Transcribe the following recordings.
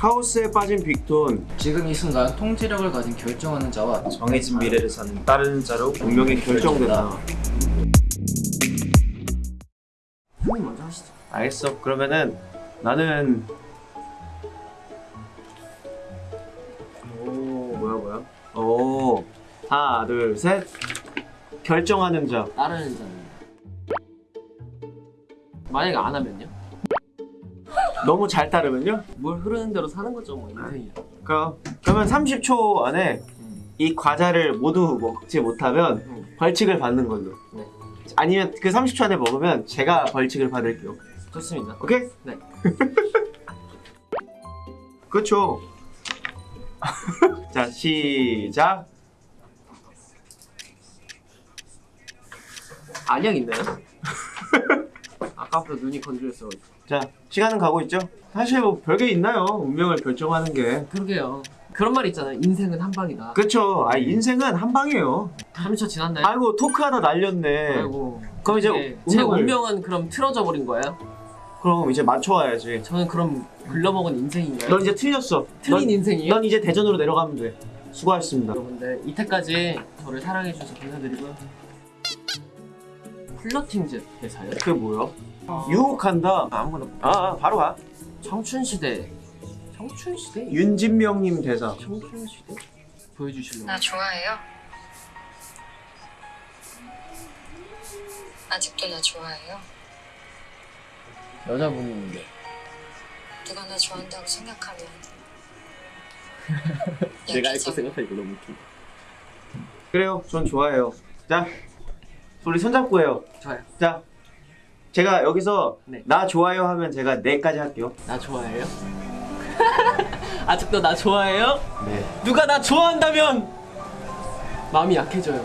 카오스에 빠진 빅톤. 지금 이 순간 통제력을 가진 결정하는 자와 정해진 미래를 사는 따르는 자로 운명이 결정된다. 형님 먼저 하시죠. 알겠어. 그러면은 나는 오 뭐야 뭐야? 오 하나 둘 셋. 결정하는 자. 따르는 자는 만약에 안 하면요? 너무 잘 따르면요? 뭘 흐르는 대로 사는 거죠 뭐 인생이야. 그러면 30초 안에 음. 이 과자를 모두 먹지 못하면 음. 벌칙을 받는 걸로 네. 아니면 그 30초 안에 먹으면 제가 벌칙을 받을게요 좋습니다. 오케이? 네. 그렇죠 자 시작 안약 있나요? 아까부터 눈이 건조했어. 자 시간은 가고 있죠 사실 뭐 별게 있나요 운명을 결정하는 게 그러게요. 그런 말 있잖아요. 인생은 한 방이다. 그렇죠 아 인생은 한 방이에요 30초 지났나요? 아이고 토크하다 날렸네 아이고. 그럼 이제 네. 제 운명을 운명은 그럼 틀어져 버린 거예요? 그럼 이제 맞춰와야지 저는 그럼 글러먹은 인생인가요? 넌 이제 틀렸어 틀린 넌, 인생이에요? 넌 이제 대전으로 내려가면 돼 수고하셨습니다 여러분들 이때까지 저를 사랑해주셔서 감사드리고요. 플러팅즈 회사요? 그게 뭐야? 유혹한다 아무거나 아, 아 바로 가 청춘시대 청춘시대? 윤진명님 대사 청춘시대? 보여주실래요? 나 좋아해요? 아직도 나 좋아해요? 여자분인데 누가 나 좋아한다고 생각하면 내가 알거 약해져. 생각하니까 너무 웃겨 그래요 전 좋아해요 자 우리 손잡고 해요 좋아요 자 제가 여기서 네. 나 좋아요 하면 제가 네까지 할게요 나 좋아해요? 아직도 나 좋아해요? 네 누가 나 좋아한다면 마음이 약해져요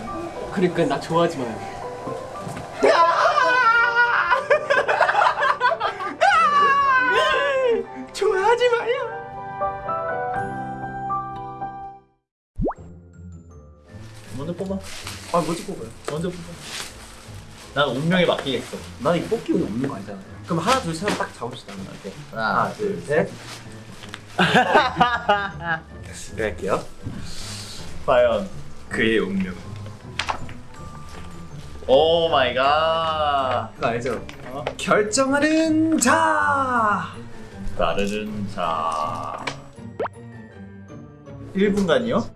그러니까 나 좋아하지 마요 좋아하지 마요 먼저 뽑아. 아 뭐지 뽑아요 먼저 뽑아. 난 운명에 맡기겠어. 난 이거 뽑기 없는 거 아니잖아 그럼 하나 둘셋딱 잡읍시다 오케이. 하나 둘셋 네, 할게요 과연 그의 운명. Oh my God. 그거 알죠? 결정하는 자 따르는 자. 1분간이요?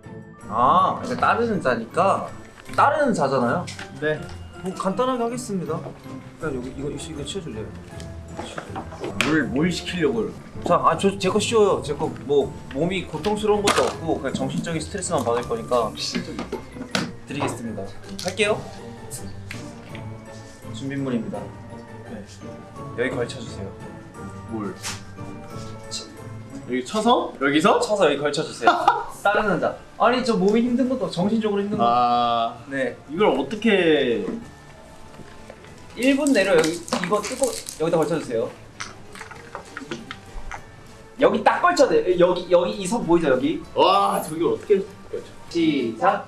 아, 그러니까 따르는 자니까 따르는 자잖아요. 네. 뭐 간단하게 하겠습니다. 그냥 여기 이거 이거, 치워줄래요? 뭘, 뭘 시키려고. 자, 아, 저 제 거 쉬워요. 제 거 뭐 몸이 고통스러운 것도 없고 그냥 정신적인 스트레스만 받을 거니까 드리겠습니다. 할게요. 준비물입니다. 네. 여기 걸쳐주세요. 뭘? 여기 쳐서? 여기서? 쳐서 여기 걸쳐주세요. 따르는 자. 아니 저 몸이 힘든 것도 정신적으로 힘든 것도. 아. 네. 이걸 어떻게. 1분 내로 여기 이거 뜯고 여기다 걸쳐주세요. 여기 딱 걸쳐야 돼. 여기 여기 이 선 보이죠 여기? 와, 저걸 어떻게. 시작.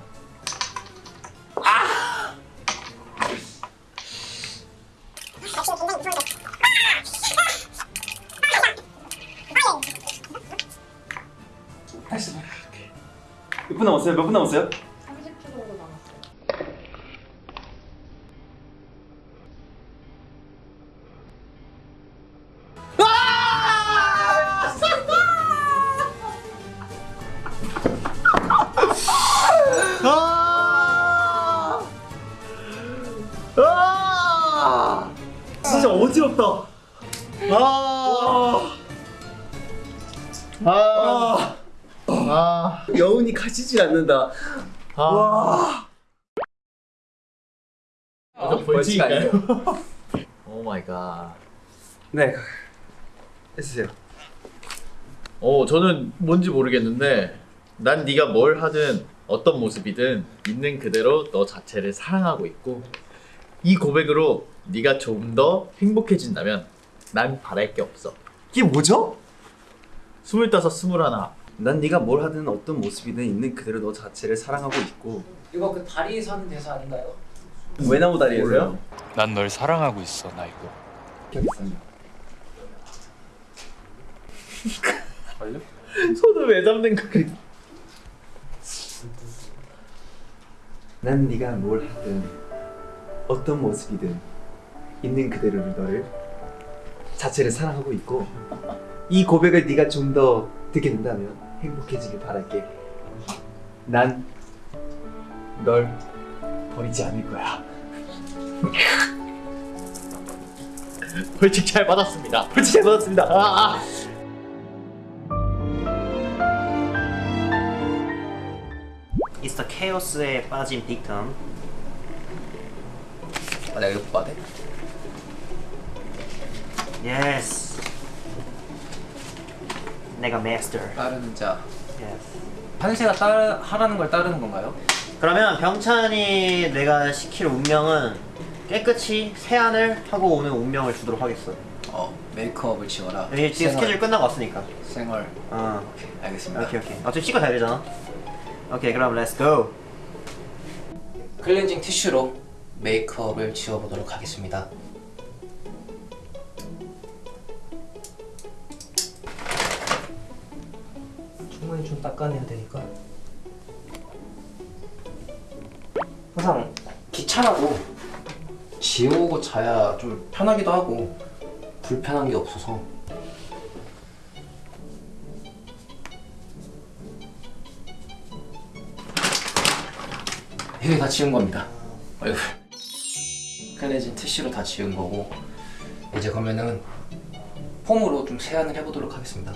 아! 다시 몇 분 남았어요? 몇 분 남았어요? 진짜 어지럽다. 아! 아! 아! 여운이 가시질 않는다. 아! 와. 저 벌칙인가요? Oh my God. 네. 해주세요. 어, 저는 뭔지 모르겠는데 난 네가 뭘 하든 어떤 모습이든 있는 그대로 너 자체를 사랑하고 있고 이 고백으로 네가 조금 더 행복해진다면 난 바랄 게 없어. 이게 뭐죠? 스물다섯, 스물하나. 난 네가 뭘 하든 어떤 모습이든 있는 그대로 너 자체를 사랑하고 있고 이거 그 다리에서 하는 대사 아닌가요? 외나무 다리에서요? 난 널 사랑하고 있어 나 이거 기억있습니다. 손을 왜 잡는 거야? 난 네가 뭘 하든 어떤 모습이든 있는 그대로 너를 자체를 사랑하고 있고 이 고백을 네가 좀 더 듣게 된다면 행복해지길 바랄게. 난 널 버리지 않을 거야. 벌칙 잘 받았습니다. 벌칙 잘 받았습니다. 아, 아. 미스터 Chaos에 빠진 빅톤 아, 내가 이거 봐야 돼? Yes 내가 마스터 따르는 자. Yes 한세가 따르 하라는 걸 따르는 건가요? 그러면 병찬이 내가 시킬 운명은 깨끗이 세안을 하고 오는 운명을 주도록 하겠어 어 메이크업을 지워라. 여기 지금 생얼. 스케줄 끝나고 왔으니까 생얼. 어 알겠습니다. 오케이 오케이 어차피 씻고 자야 되잖아 오케이 그럼 Let's go 클렌징 티슈로 메이크업을 지워보도록 하겠습니다. 충분히 좀 닦아내야 되니까. 항상 귀찮아도 지우고 자야 좀 편하기도 하고 불편한 게 없어서 이게 다 지운 겁니다. 얼굴. 클렌징 티슈로 다 지운 거고 이제 그러면은 폼으로 좀 세안을 해보도록 하겠습니다.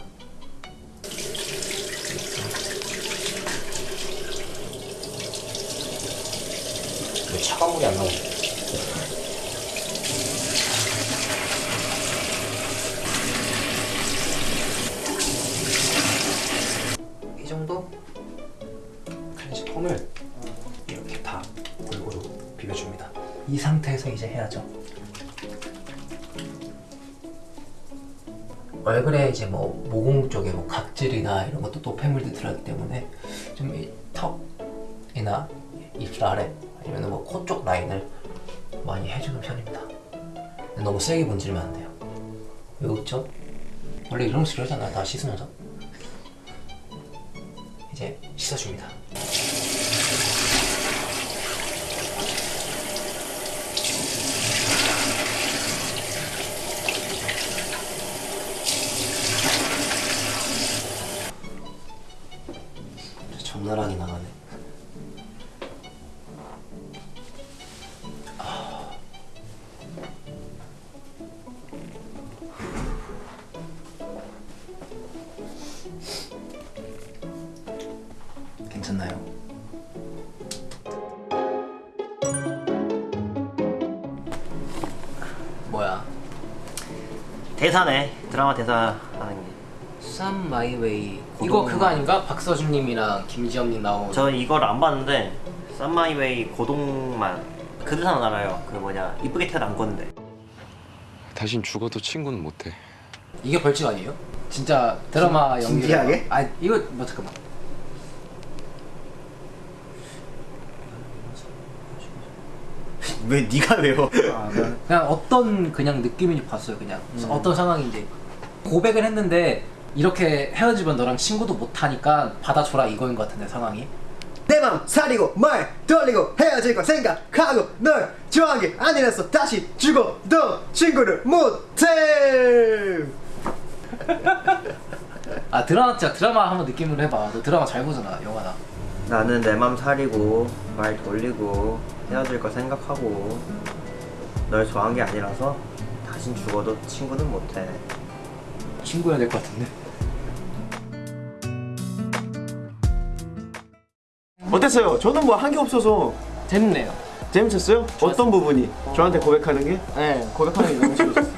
왜 차가운 물이 안 나오지? 이 상태에서 이제 해야죠. 얼굴에 이제 뭐 모공 쪽에 뭐 각질이나 이런 것도 노폐물들이 들어가기 때문에 좀이 턱이나 입술 아래 아니면 뭐 코 쪽 라인을 많이 해주는 편입니다. 너무 세게 문지르면 안 돼요. 왜 웃죠? 원래 이러면서 이러잖아. 다 씻으면서. 이제 씻어줍니다. 대사네. 드라마 대사 하는 게. 쌈 마이웨이 이거 그거 아닌가? 박서준님이랑 김지영님 나온. 저 이걸 안 봤는데 쌈마이웨이 고동만. 그 대사는 알아요. 그 뭐냐 이쁘게 태어난 건데. 다신 죽어도 친구는 못해. 이게 벌칙 아니에요? 진짜 드라마 연기 진지하게? 아 이거 뭐 잠깐만 왜 네가 외워 그냥 어떤 그냥 느낌인지 봤어요 그냥. 어떤 상황인지. 고백을 했는데 이렇게 헤어지면 너랑 친구도 못하니까 받아줘라 이거인 것 같은데 상황이. 내 맘 사리고 말 돌리고 헤어질 거 생각하고 널 좋아한 게 아니라서 다시 죽어도 친구를 못해. 아 드라마 진짜 드라마 한번 느낌으로 해봐. 너 드라마 잘 보잖아 영화나. 나는 내 맘 사리고 말 돌리고 헤어질 거 생각하고 널 좋아한 게 아니라서 다신 죽어도 친구는 못해 친구여야 될 것 같은데 어땠어요? 저는 뭐 한 게 없어서 재밌네요. 재밌었어요? 어떤 부분이? 저한테 고백하는 게? 네, 고백하는 게 너무 재밌었어요.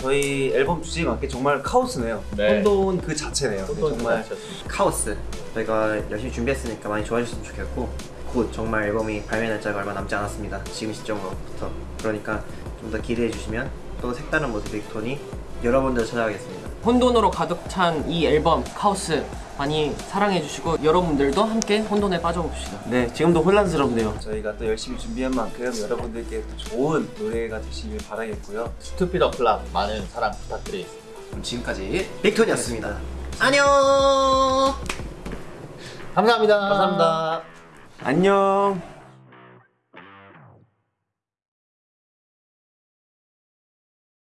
저희 앨범 주제에 맞게 정말 카오스네요. 네. 혼돈 그 자체네요. 정말 카오스 저희가 열심히 준비했으니까 많이 좋아해 주셨으면 좋겠고 곧 정말 앨범이 발매 날짜가 얼마 남지 않았습니다 지금 시점으로부터 그러니까 좀 더 기대해 주시면 또 색다른 모습의 빅톤이 여러분들 찾아가겠습니다 혼돈으로 가득 찬 이 앨범 카오스 많이 사랑해 주시고 여러분들도 함께 혼돈에 빠져봅시다. 네, 지금도 혼란스럽네요. 저희가 또 열심히 준비한 만큼 여러분들께 또 좋은 노래가 되시길 바라겠고요. Stupid O'clock 많은 사랑 부탁드리겠습니다. 그럼 지금까지 빅톤이었습니다 안녕. 감사합니다. 감사합니다. 안녕